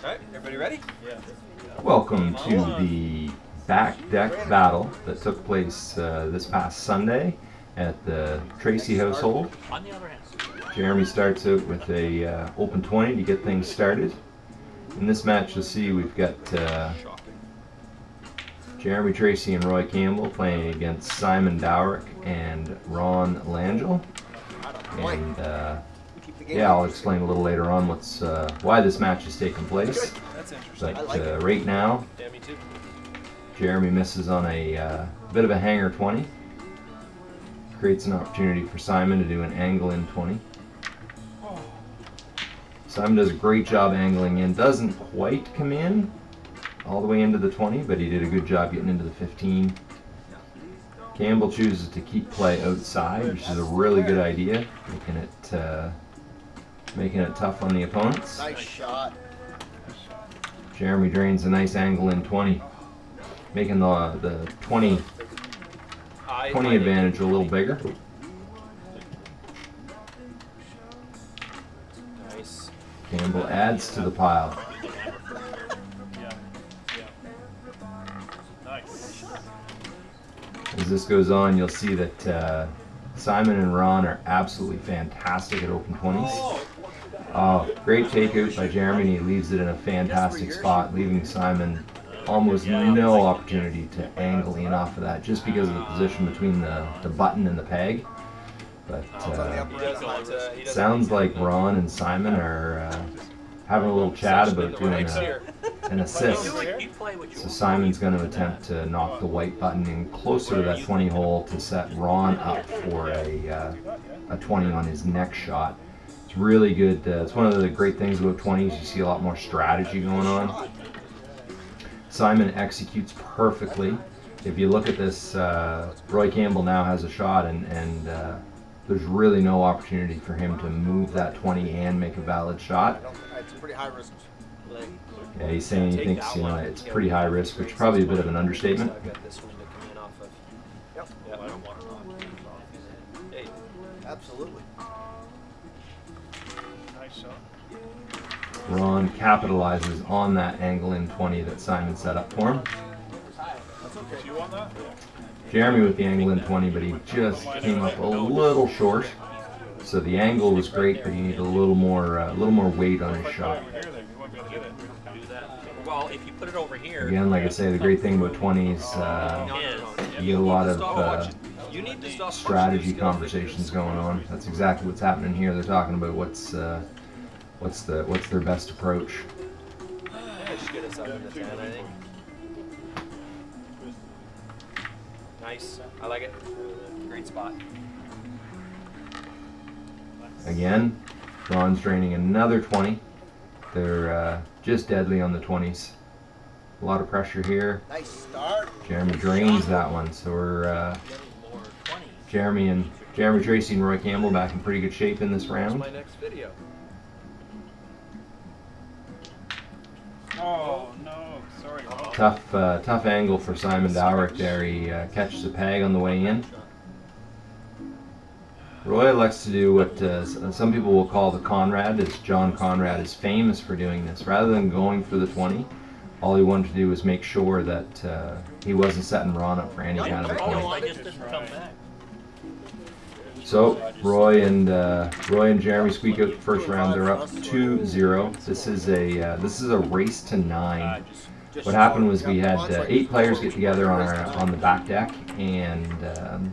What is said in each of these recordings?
Alright, everybody ready? Welcome to the back deck battle that took place uh, this past Sunday at the Tracy household. Jeremy starts out with a uh, open 20 to get things started. In this match, you'll see we've got uh, Jeremy Tracy and Roy Campbell playing against Simon Dowrick and Ron Langell. And yeah, I'll explain a little later on what's uh, why this match is taking place. That's interesting. But uh, right now, Yeah, me too. Jeremy misses on a uh, bit of a hanger 20. Creates an opportunity for Simon to do an angle in 20. Simon does a great job angling in. Doesn't quite come in all the way into the 20, but he did a good job getting into the 15. Campbell chooses to keep play outside, which is a really good idea, making it uh, making it tough on the opponents. Nice shot. Jeremy drains a nice angle in 20, making the the 20 I 20 advantage a little bigger. Nice. Campbell adds to the pile. As this goes on, you'll see that uh, Simon and Ron are absolutely fantastic at open 20s. Oh, great takeout by Jeremy. He leaves it in a fantastic spot, leaving Simon almost no opportunity to angle in off of that just because of the position between the, the button and the peg. But It's on the uh, upper He end. doesn't, he doesn't sounds like Ron and Simon are uh, having a little chat about doing Next a, an assist. You, would- you play what you So. Simon's going to attempt to knock the white button in closer to that 20 hole to set Ron up for a, uh, a 20 on his next shot. It's really good. Uh, it's one of the great things about 20s. You see a lot more strategy going on. Simon executes perfectly. If you look at this, uh, Roy Campbell now has a shot, and, and uh, there's really no opportunity for him to move that 20 and make a valid shot. It's pretty high risk play. Yeah, he's saying he thinks you know it's pretty high risk, which is probably a bit of an understatement. I've got this one to come in off of. Yep. Yeah, I don't want to knock it off. Hey, Absolutely. Nice shot. Ron capitalizes on that angle in 20 that Simon set up for him. That's okay. You want that? Jeremy with the angle in 20, but he just came up a little short. So the angle was great, but he needed a little more, uh, a little more weight on his shot. Over here, then you won't be able to hit it. do that. Well, if you put it over here, Again, like I say, the great thing about 20s, uh, you get a lot of uh, you need to stop strategy conversations going on. That's exactly what's happening here. They're talking about what's, uh, what's the, what's their best approach. yeah, get us up in the 10, I think. Nice. I like it. Great spot. Again, Ron's draining another 20. They're uh, just deadly on the 20s. A lot of pressure here. Nice start. Jeremy drains that one, so we're uh, Jeremy and Jeremy Tracy and Roy Campbell back in pretty good shape in this That's round. my next video. Tough, uh, tough angle for Simon Dowrick there. He uh, catches a peg on the way in. Roy likes to do what uh, some people will call the Conrad, as John Conrad is famous for doing this. Rather than going for the 20, all he wanted to do was make sure that uh, he wasn't setting Ron up for any kind of a point. So Roy and uh, Roy and Jeremy squeak out the first round. They're up 2-0. This is a uh, this is a race to nine. What happened was we had uh, eight players get together on our on the back deck and um,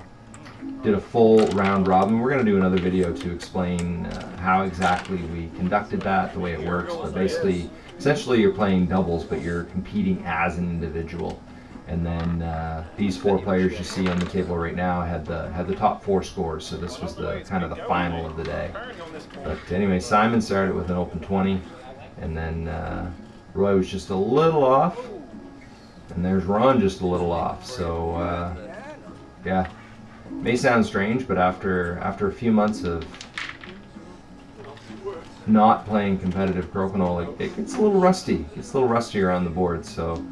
did a full round robin. We're going to do another video to explain uh, how exactly we conducted that, the way it works. But basically, essentially, you're playing doubles, but you're competing as an individual. And then uh, these four players you see on the table right now had the had the top four scores. So this was the kind of the final of the day. But anyway, Simon started with an open 20, and then uh, Roy was just a little off, and there's Ron just a little off. So uh, yeah, may sound strange, but after after a few months of not playing competitive crokinole, it, it gets a little rusty. It gets a little rustier on the board. So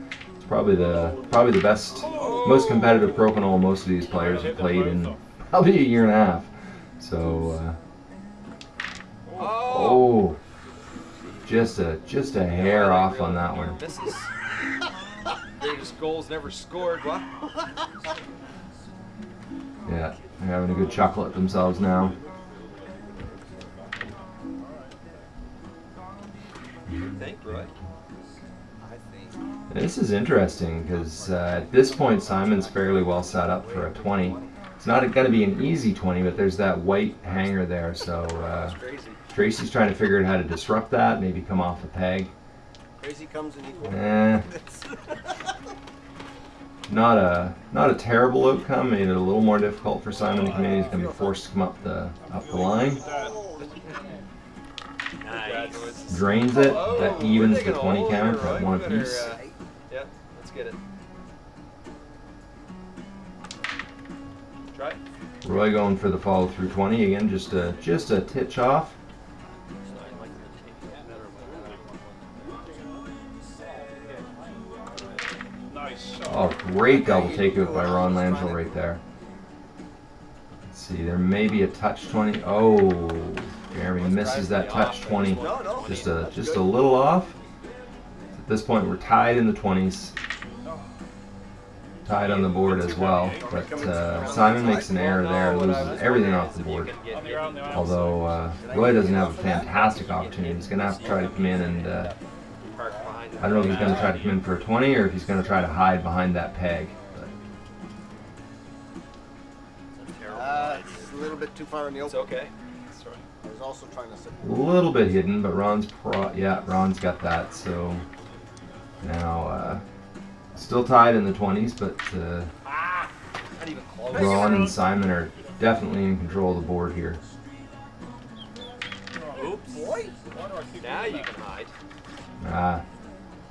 it's probably the probably the best, most competitive crokinole most of these players have played in probably a year and a half. So. Uh, Oh, just a just a hair off on that one. Greatest goals never scored. Yeah, they're having a good chuckle at themselves now. You think, Roy? I think. This is interesting because uh, at this point Simon's fairly well set up for a 20. It's not going to be an easy 20, but there's that white hanger there, so uh, Tracy's trying to figure out how to disrupt that, maybe come off a peg. Crazy comes in equal. Eh, not a not a terrible outcome. Made it a little more difficult for Simon to come in. He's going to be forced to come up the up the line. Nice. Drains it. That evens the 20 hole count here, at one We better, apiece. Get it. Try. Roy going for the follow through 20 again. Just a just a titch off. Nice shot. Oh, great double takeout by Ron Langell right there. Let's see, there may be a touch 20. Oh, Jeremy misses that touch 20. No, no. Just a just a little off. At this point, we're tied in the 20s. Tied on the board as well, but uh, Simon makes an error there, and loses everything off the board. On the around the outside. Although uh, Roy doesn't have a fantastic opportunity, he's gonna have to try to come in and uh, I don't know if he's gonna try to come in for a 20 or if he's gonna try to hide behind that peg. But Uh, it's a little bit too far in the It's open. okay. I was also trying to sit. a little bit hidden, but Ron's pro. Yeah, Ron's got that. So now uh, still tied in the 20s, but uh. Ron and Simon are definitely in control of the board here. Oops. Boy, Now you can hide. Ah,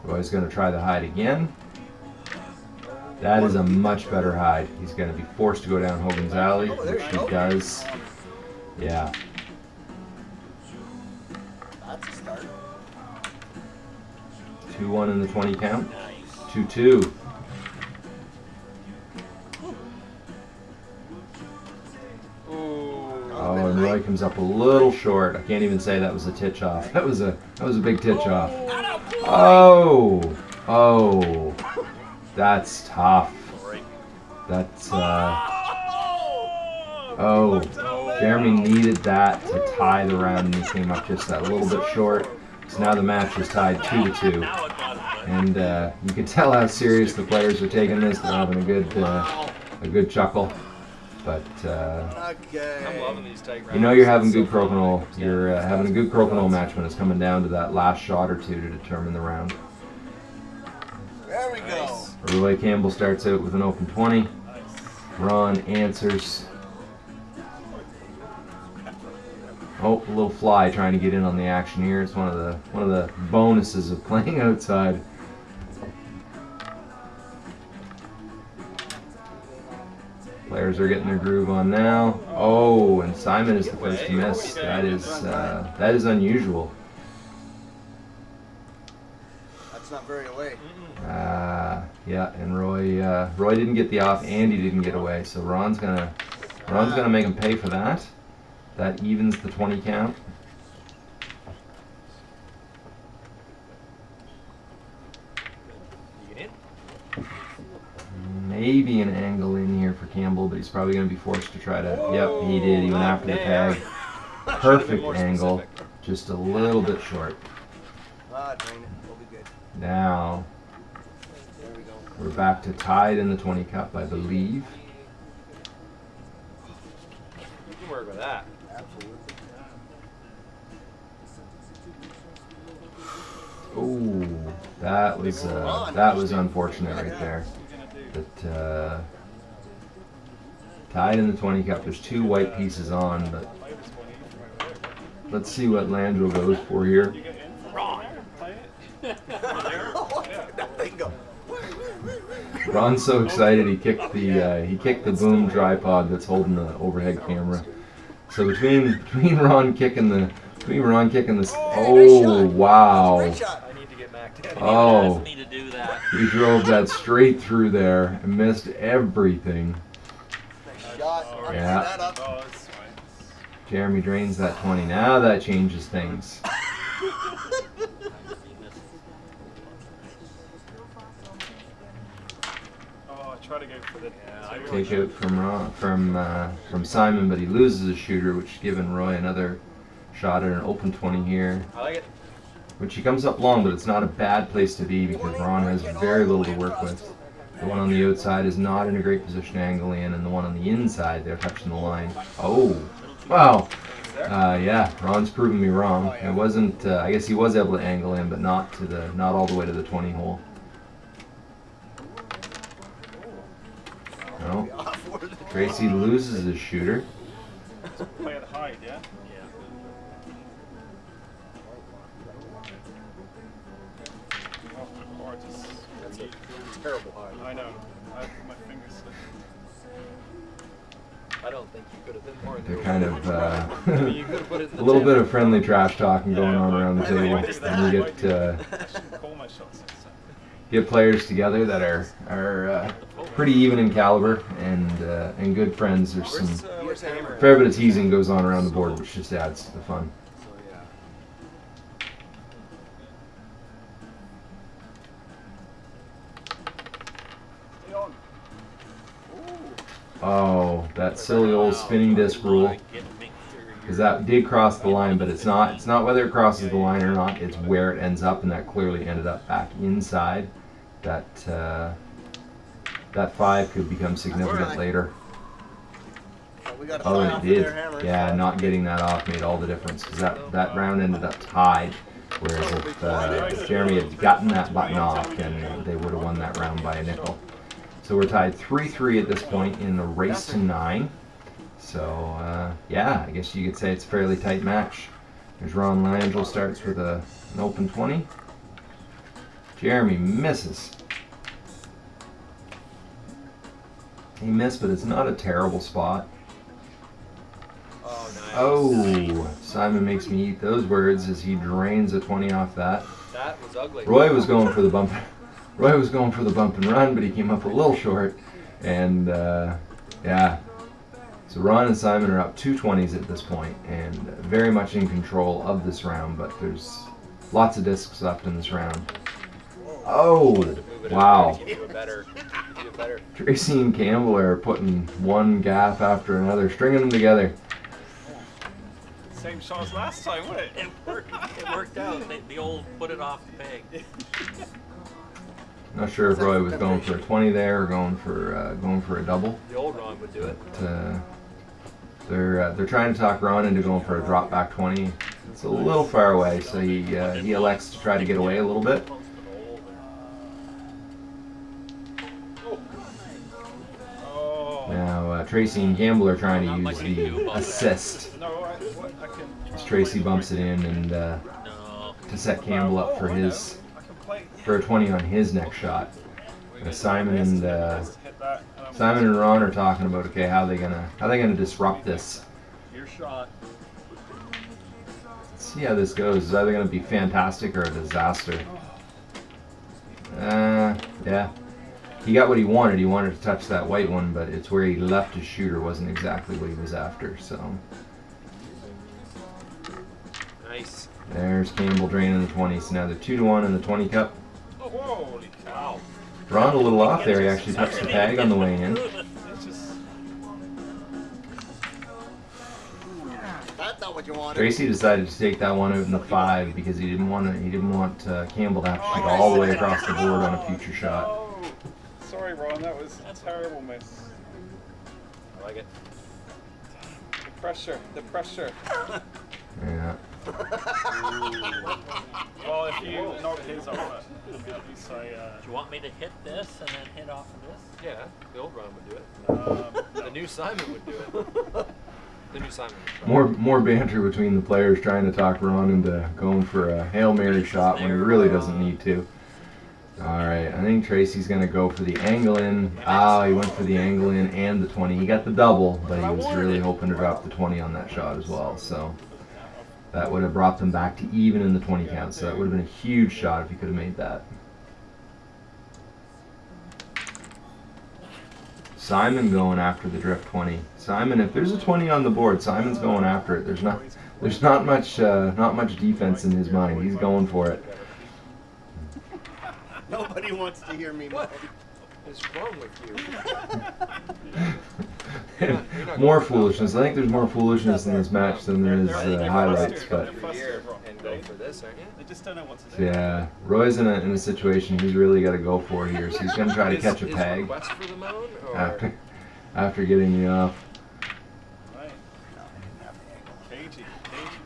Roy's gonna try the hide again. That is a much better hide. He's gonna be forced to go down Hogan's Alley, Oh, which he does. Yeah, that's a start. 2-1 in the 20 count. Nice. 2-2. Oh, and Roy comes up a little short. I can't even say that was a titch off. That was a that was a big titch off. Oh, oh, that's tough. That's uh. Oh, Jeremy needed that to tie the round, and he came up just that little bit short. So now the match is tied two to two, and uh, you can tell how serious the players are taking this. They're having a good uh, a good chuckle, but. Uh, Okay. I'm loving these tight rounds. You know you're having good crokinole. You're uh, having a good crokinole match when it's coming down to that last shot or two to determine the round. There we go. Roy Campbell starts out with an open 20. Ron answers. Oh, a little fly trying to get in on the action here. It's one of the one of the bonuses of playing outside. Players are getting their groove on now. Oh, and Simon is the first to miss. That is uh, that is unusual. That's not very away. Uh, yeah, and Roy uh, Roy didn't get the off, and he didn't get away. So Ron's gonna Ron's gonna make him pay for that. That evens the 20 count. You get in? Maybe an angle in here for Campbell, but he's probably gonna be forced to try to. Yep, he did. He went after the tag. Perfect angle, specific. just a little bit short. Ah. We'll be good. Now There we go. we're back to tied in the 20 cup, I believe. You can work with that. Absolutely. Oh, that was uh, that was unfortunate right there. That uh, tied in the 20 cup. There's two white pieces on, but let's see what Landro goes for here. that thing go. Ron's so excited he kicked the uh, he kicked the boom tripod that's holding the overhead camera. So between between Ron kicking the between Ron kicking this oh wow Great shot. I need to get Mac down. Oh. asked me to do that. he drove that straight through there and missed everything. Yeah. Jeremy drains that 20. Now that changes things. Take out from from uh, from Simon, but he loses a shooter, which given Roy another shot at an open 20 here. I like it. Which he comes up long, but it's not a bad place to be because Ron has very little to work with. The one on the outside is not in a great position to angle in, and the one on the inside, they're touching the line. Oh, wow. Uh, yeah, Ron's proven me wrong. It wasn't. Uh, I guess he was able to angle in, but not to the, not all the way to the 20 hole. No, Tracy loses his shooter. They're kind of uh, I mean, you could have put it in a little bit of friendly trash talking going on around the table, why and you get uh, I shouldn't call my shots next time. get players together that are are uh, pretty even in caliber and uh, and good friends. There's some Where's, uh, where's Hammer? fair bit of teasing goes on around the board, which just adds to the fun. So yeah. Stay on. Oh, that silly old spinning disc rule. Because that did cross the line, but it's not. It's not whether it crosses the line or not. It's where it ends up, and that clearly ended up back inside. That uh, that five could become significant later. So we got a Oh, it did. Yeah, not getting that off made all the difference because that, that round ended up tied. Whereas if, uh, if Jeremy had gotten that button off, then they would have won that round by a nickel. So we're tied 3-3 at this point in the race to nine. So uh, yeah, I guess you could say it's a fairly tight match. There's Ron Langell starts with a, an open 20. Jeremy misses. He missed, but it's not a terrible spot. Oh, nice. Oh, Simon makes me eat those words as he drains a 20 off that. That was ugly. Roy was going for the bump. Roy was going for the bump and run, but he came up a little short. And uh, yeah, so Ron and Simon are up two twenties at this point and very much in control of this round. But there's lots of discs left in this round. Oh, wow. over to give you a better, give you a better. Tracy and Campbell are putting one gaff after another, stringing them together. Same shot as last time, wouldn't it? It worked. It worked out. The, the old put it off the peg. Not sure if Roy was going for a 20 there or going for uh, going for a double. The old Ron would do it. But uh, they're uh, they're trying to talk Ron into going for a drop back 20. It's a little far away, so he uh, he elects to try to get away a little bit. Now uh, Tracy and Campbell are trying to use the assist. No, I, what, I can. As Tracy bumps it in and uh, to set Campbell up for his I can play. For a 20 on his next shot. Uh, Simon and uh, that, and I'm- Simon and Ron are talking about okay how they gonna how they gonna disrupt this. Your shot. Let's see how this goes. It's either going to be fantastic or a disaster. Uh, yeah. He got what he wanted. He wanted to touch that white one, but it's where he left his shooter wasn't exactly what he was after. So Nice. there's Campbell draining the 20. So now they're 2 to 1 in the 20 cup. Holy cow. Ron a little off there. He actually touched the tag on the way in. It's just. That's not what you wanted. Tracy decided to take that one out in the 5 because he didn't want to, he didn't want uh, Campbell to have to shoot all the way across the board on a future shot. Oh. Sorry, Ron. That was a terrible miss. I like it. The pressure. The pressure. Yeah. Well, if you knock his off, at least I. Uh, Do you want me to hit this and then hit off of this? Yeah, the old Ron would do it. um, The new Simon would do it. The new Simon. More more banter between the players trying to talk Ron into going for a Hail Mary shot when he really doesn't need to. Alright, I think Tracy's gonna go for the angle in. Ah, he went for the angle in and the 20. He got the double, but he was really hoping to drop the 20 on that shot as well. So that would have brought them back to even in the 20 count. So that would have been a huge shot if he could have made that. Simon going after the drift 20. Simon, if there's a 20 on the board, Simon's going after it. There's not there's not much uh, not much defense in his mind. He's going for it. Nobody wants to hear me moan. is wrong with you? You're not- you're not more foolishness. I think there's more foolishness in this match than there is uh, highlights, but Come here and go for this, aren't you? They just don't know what to do. yeah, Roy's in a, in a situation he's really got to go for here, so he's going to try to catch a peg request for the moan, or after after getting me off. Right. Cagey, cagey.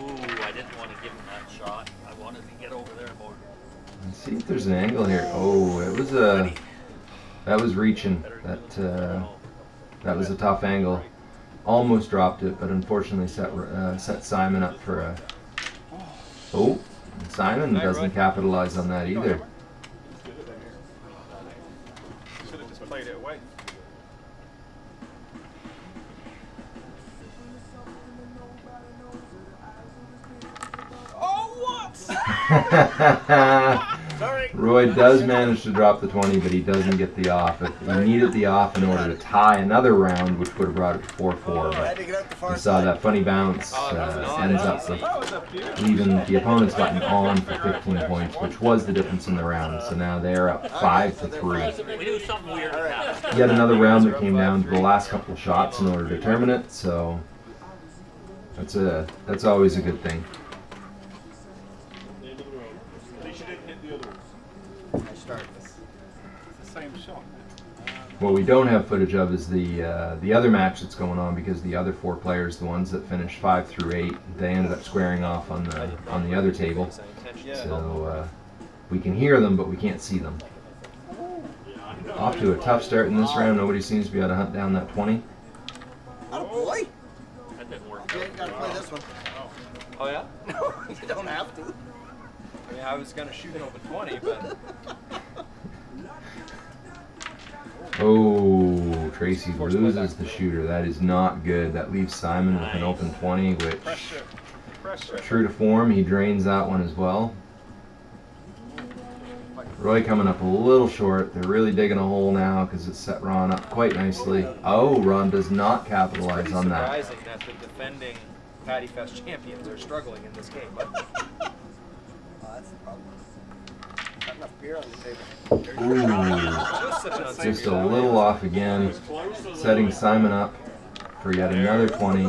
Ooh, I didn't want to give him that shot. I wanted to get over there more. Let's see if there's an angle here. It was a that was reaching. That uh, that was a tough angle. Almost dropped it, but unfortunately set uh, set Simon up for a. Oh, Simon doesn't capitalize on that either. Should have just played it away. Oh, what? Sorry. Roy does manage to drop the 20, but he doesn't get the off. If he needed the off in order to tie another round, which would have brought it to 4-4. I But to get out the far you saw that funny bounce Oh, that was uh, ends up with That was a beautiful. leaving the opponent's button on for 15 points, which was the difference in the round. So now they're up 5 to 3. We knew something weird would happen. Yet another round that came down to the last couple shots in order to determine it. So that's a that's always a good thing. What we don't have footage of is the uh, the other match that's going on because the other four players, the ones that finished five through eight, they ended up squaring off on the on the other table. So uh, we can hear them, but we can't see them. Off to a tough start in this round. Nobody seems to be able to hunt down that 20. Oh boy! That didn't work You gotta play this one. Oh yeah? No, you don't have to. I mean, I was gonna shoot an open twenty, but Oh, Tracy loses the shooter. That is not good. That leaves Simon with an open 20, which, true to form, he drains that one as well. Roy coming up a little short. They're really digging a hole now because it's set Ron up quite nicely. Oh, Ron does not capitalize on that. surprising that the defending Patty Fest champions are struggling in this game. Oh, that's the problem. Not enough beer on the table. Ooh, Just sipping on just some a little off again, setting Simon up for yet another 20.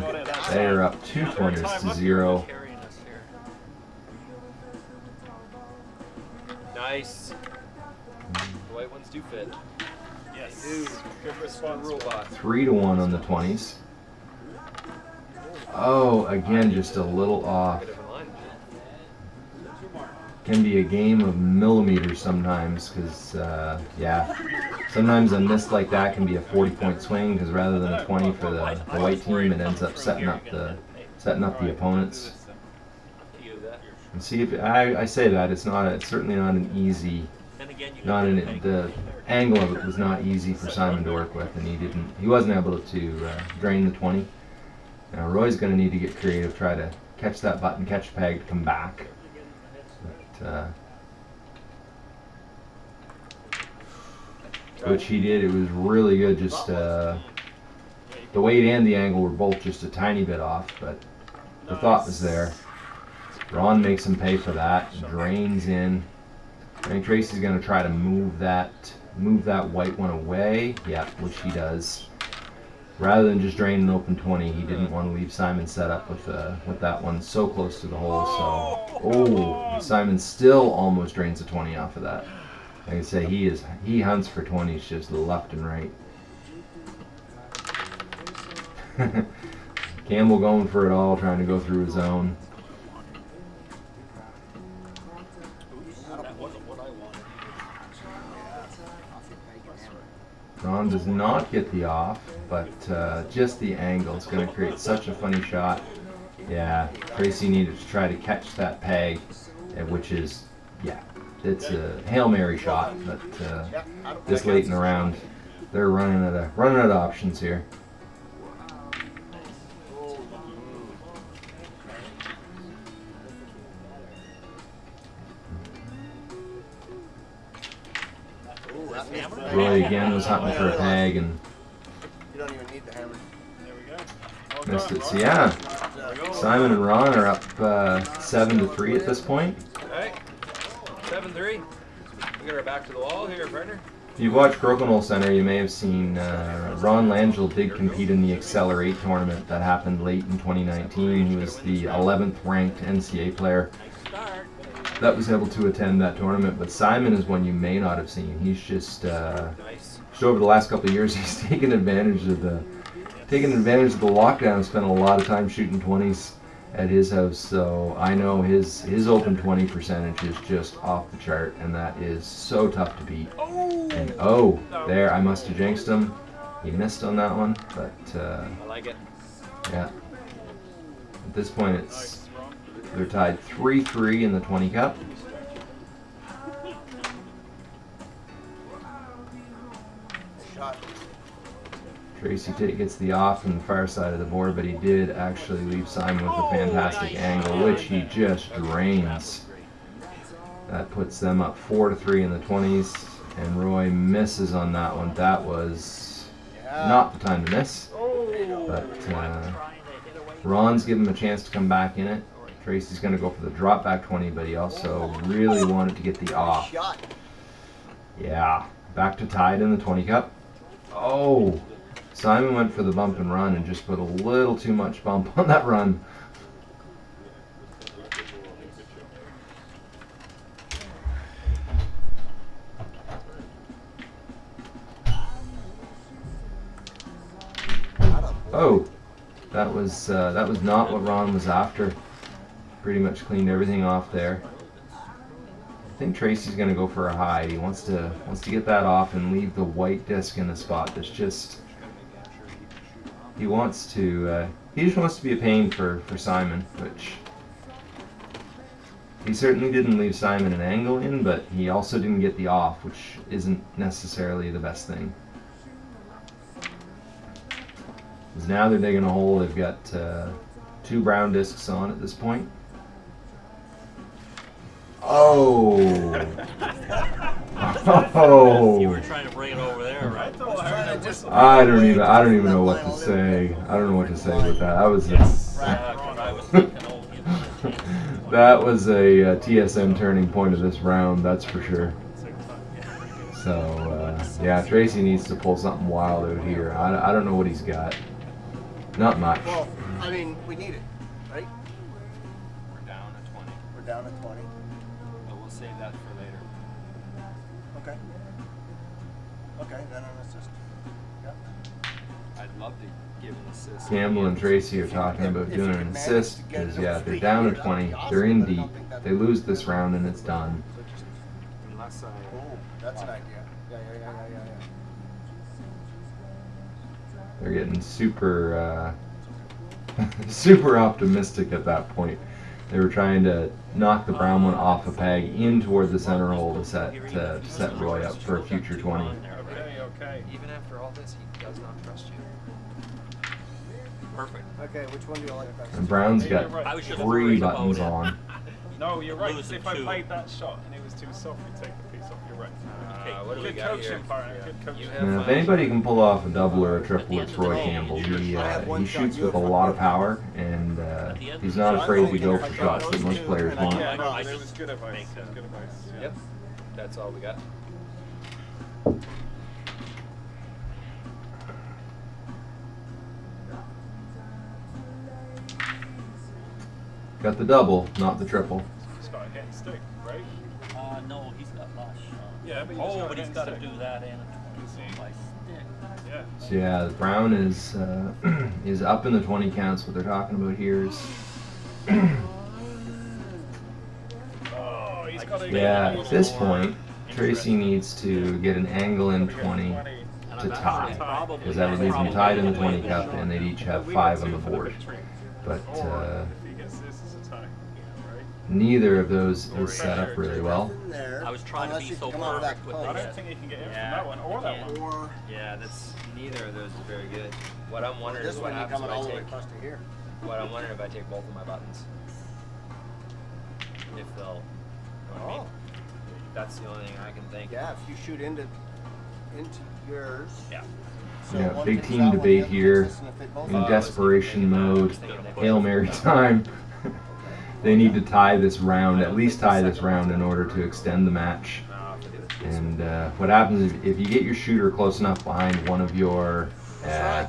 They are up two 20s to zero. Carrying us here. Nice. The white ones do fit. Yes. Dude, good response, robot. Three to one on the 20s. Oh, again, just a little off. Bit of a line. Can be a game of millimeters sometimes, because, uh, yeah, sometimes a miss like that can be a 40 point swing, because rather than a 20 for the, the white team, it ends up setting up the setting up the opponents. And see if I, I say that it's not a, it's certainly not an easy not an, the angle of it was not easy for Simon to work with, and he didn't he wasn't able to uh, drain the 20. Now Roy's going to need to get creative, try to catch that button, catch peg, come back. Uh, which he did. It was really good. Just uh, the weight and the angle were both just a tiny bit off, but the thought was there. Ron makes him pay for that. Drains in. I think Tracy's gonna try to move that move that white one away. Yeah, which he does. Rather than just drain an open 20, he didn't want to leave Simon set up with uh, with that one so close to the hole. So, oh, Simon still almost drains a 20 off of that. Like I say, he is he hunts for 20s just left and right. Campbell going for it all, trying to go through his own. Ron does not get the off, but uh, just the angle is going to create such a funny shot. Yeah, Tracy needed to try to catch that peg, uh, which is, yeah, it's a hail mary shot. But uh, Yeah, I don't this late in the round, they're running out of running out of options here. Was hunting for a peg and You don't even need the hammer. There we go. Well missed done, it. So yeah, Simon and Ron are up uh, seven to three at this point. Alright. Seven three. We got our back to the wall here, partner. If you've watched Crokinole Center, you may have seen uh, Ron Langell did compete in the Accelerate tournament that happened late in 2019. He was the 11th ranked NCA player that was able to attend that tournament. But Simon is one you may not have seen. He's just, uh, Nice. Just over the last couple of years, he's taken advantage of the taken advantage of the lockdown. Spent a lot of time shooting 20s at his house, so I know his his open 20 percentage is just off the chart, and that is so tough to beat. And oh, there I must have jinxed him. He missed on that one, but uh, I like it. yeah. At this point, it's they're tied 3-3 in the 20 cup. Shot. Tracy Tate gets the off from the far side of the board, but he did actually leave Simon with a fantastic nice. angle, which he just drains. That puts them up four to three in the 20s, and Roy misses on that one. That was not the time to miss, Oh, but uh, Trying to hit away. Ron's given him a chance to come back in it. Tracy's going to go for the drop back 20, but he also really wanted to get the off. Yeah, back to tied in the 20 cup. Oh, Simon went for the bump and run and just put a little too much bump on that run. Oh, that was uh, that was not what Ron was after. Pretty much cleaned everything off there. I think Tracy's gonna go for a hide. He wants to wants to get that off and leave the white disc in the spot that's just. He wants to. Uh, he just wants to be a pain for for Simon, which. He certainly didn't leave Simon an angle in, but he also didn't get the off, which isn't necessarily the best thing. 'Cause now they're digging a hole. They've got uh, two brown discs on at this point. Oh. oh. You were trying to bring it over there, I right? thought I heard a. I don't even. I don't even know what to say. I don't know what to say with that. That was a, I was thinking, you know, that was a, uh TSM turning point of this round. That's for sure. So uh, yeah, Tracy needs to pull something wild out here. I, I don't know what he's got. Not much. Well, I mean, we need it, Okay, then an assist. Yep. I'd love to give an assist. Campbell and Tracy are talking about doing an assist because yeah, they're down to 20. They're in deep. They lose this round and it's done. Unless I. oh, that's an idea. Yeah, yeah, yeah, yeah, yeah, yeah. They're getting super, uh, super optimistic at that point. They were trying to knock the brown one off a peg in toward the center hole to set to set Roy up for a future 20. Okay, okay. Even after all this, he does not trust you. Perfect. Okay, which one do you like best? And Brown's got right. I was just three buttons on. No, you're right. If I played that shot and it was too soft, you'd take the piece off. You're right. Uh, what do we Good got coaching, here? partner. Good coaching. You have And if anybody can pull off a double or a triple, it's Roy Campbell. He uh, he shoots with a lot of power, and uh, he's not afraid to go for shots that most players want. Yeah, no, it was good advice. make It was that. good advice. Yeah. Yep. That's all we got. Got the double, not the triple. Start hitting stick, right? Uh, no, he's got lush. Yeah, but you Oh, gotta but he's hit gotta do that and a twenty, so by stick. Yeah. So yeah, Brown is uh, is up in the 20 counts. What they're talking about here is Oh, he's got a yeah. At this point, Tracy needs to get an angle in 20 to tie, because that would leave them tied in the 20 cup, and they'd each have five on the board. But uh, neither of those is set up really well. I was trying to be so come out that perfect with I post. don't think he can get in Yeah. from that one or that one. Or Yeah, that's neither of those is very good. What I'm wondering this is what happens coming if I the way take. across to here. What I'm wondering if I take both of my buttons. If they'll. You know what I mean? Oh, That's the only thing I can think. yeah, if you shoot into, into yours. Yeah. So Yeah, big team debate here. takes this, and if they both In desperation mode, Hail Mary time. They need to tie this round, at least tie this round in order to extend the match. And uh, what happens is if you get your shooter close enough behind one of your uh,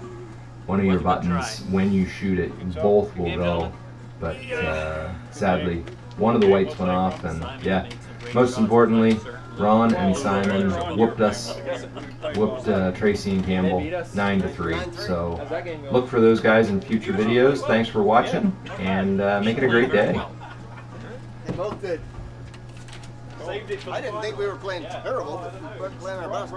one of your buttons when you shoot it, both will go. But uh, sadly, one of the weights went off, and yeah. Most importantly, Ron and Simon whooped us, whooped uh, Tracy and Campbell nine to three. So look for those guys in future videos. Thanks for watching, and uh, make it a great day. They both did. Saved it for I didn't think we were playing terrible, but we weren't playing our best.